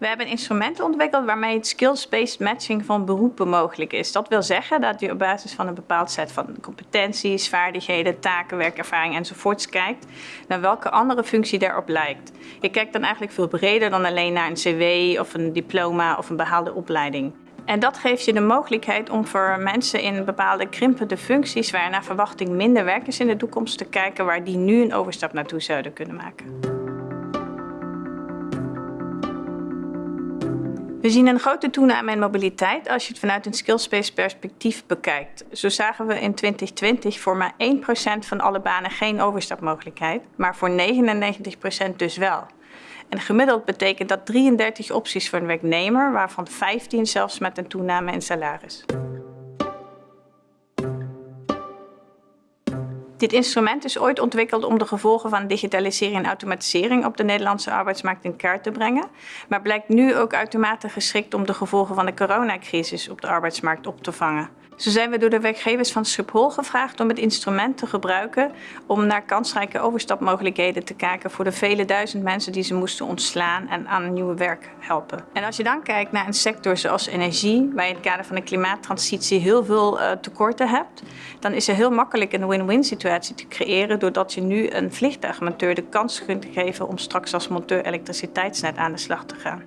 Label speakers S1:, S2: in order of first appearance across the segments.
S1: We hebben instrumenten ontwikkeld waarmee het skills-based matching van beroepen mogelijk is. Dat wil zeggen dat je op basis van een bepaald set van competenties, vaardigheden, taken, werkervaring enzovoorts kijkt naar welke andere functie daarop lijkt. Je kijkt dan eigenlijk veel breder dan alleen naar een cv of een diploma of een behaalde opleiding. En dat geeft je de mogelijkheid om voor mensen in bepaalde krimpende functies, waar naar verwachting minder werkers in de toekomst, te kijken waar die nu een overstap naartoe zouden kunnen maken. We zien een grote toename in mobiliteit als je het vanuit een skillspace perspectief bekijkt. Zo zagen we in 2020 voor maar 1% van alle banen geen overstapmogelijkheid, maar voor 99% dus wel. En gemiddeld betekent dat 33 opties voor een werknemer, waarvan 15 zelfs met een toename in salaris. Dit instrument is ooit ontwikkeld om de gevolgen van digitalisering en automatisering op de Nederlandse arbeidsmarkt in kaart te brengen, maar blijkt nu ook uitermate geschikt om de gevolgen van de coronacrisis op de arbeidsmarkt op te vangen. Zo zijn we door de werkgevers van Schiphol gevraagd om het instrument te gebruiken om naar kansrijke overstapmogelijkheden te kijken voor de vele duizend mensen die ze moesten ontslaan en aan nieuwe werk helpen. En als je dan kijkt naar een sector zoals energie, waar je in het kader van de klimaattransitie heel veel uh, tekorten hebt, dan is er heel makkelijk een win-win situatie te creëren doordat je nu een vliegtuigmonteur de kans kunt geven om straks als monteur elektriciteitsnet aan de slag te gaan.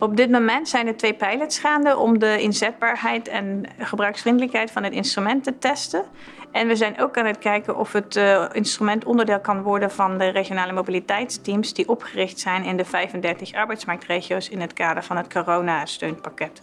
S1: Op dit moment zijn er twee pilots gaande om de inzetbaarheid en gebruiksvriendelijkheid van het instrument te testen. En we zijn ook aan het kijken of het uh, instrument onderdeel kan worden van de regionale mobiliteitsteams die opgericht zijn in de 35 arbeidsmarktregio's in het kader van het corona-steunpakket.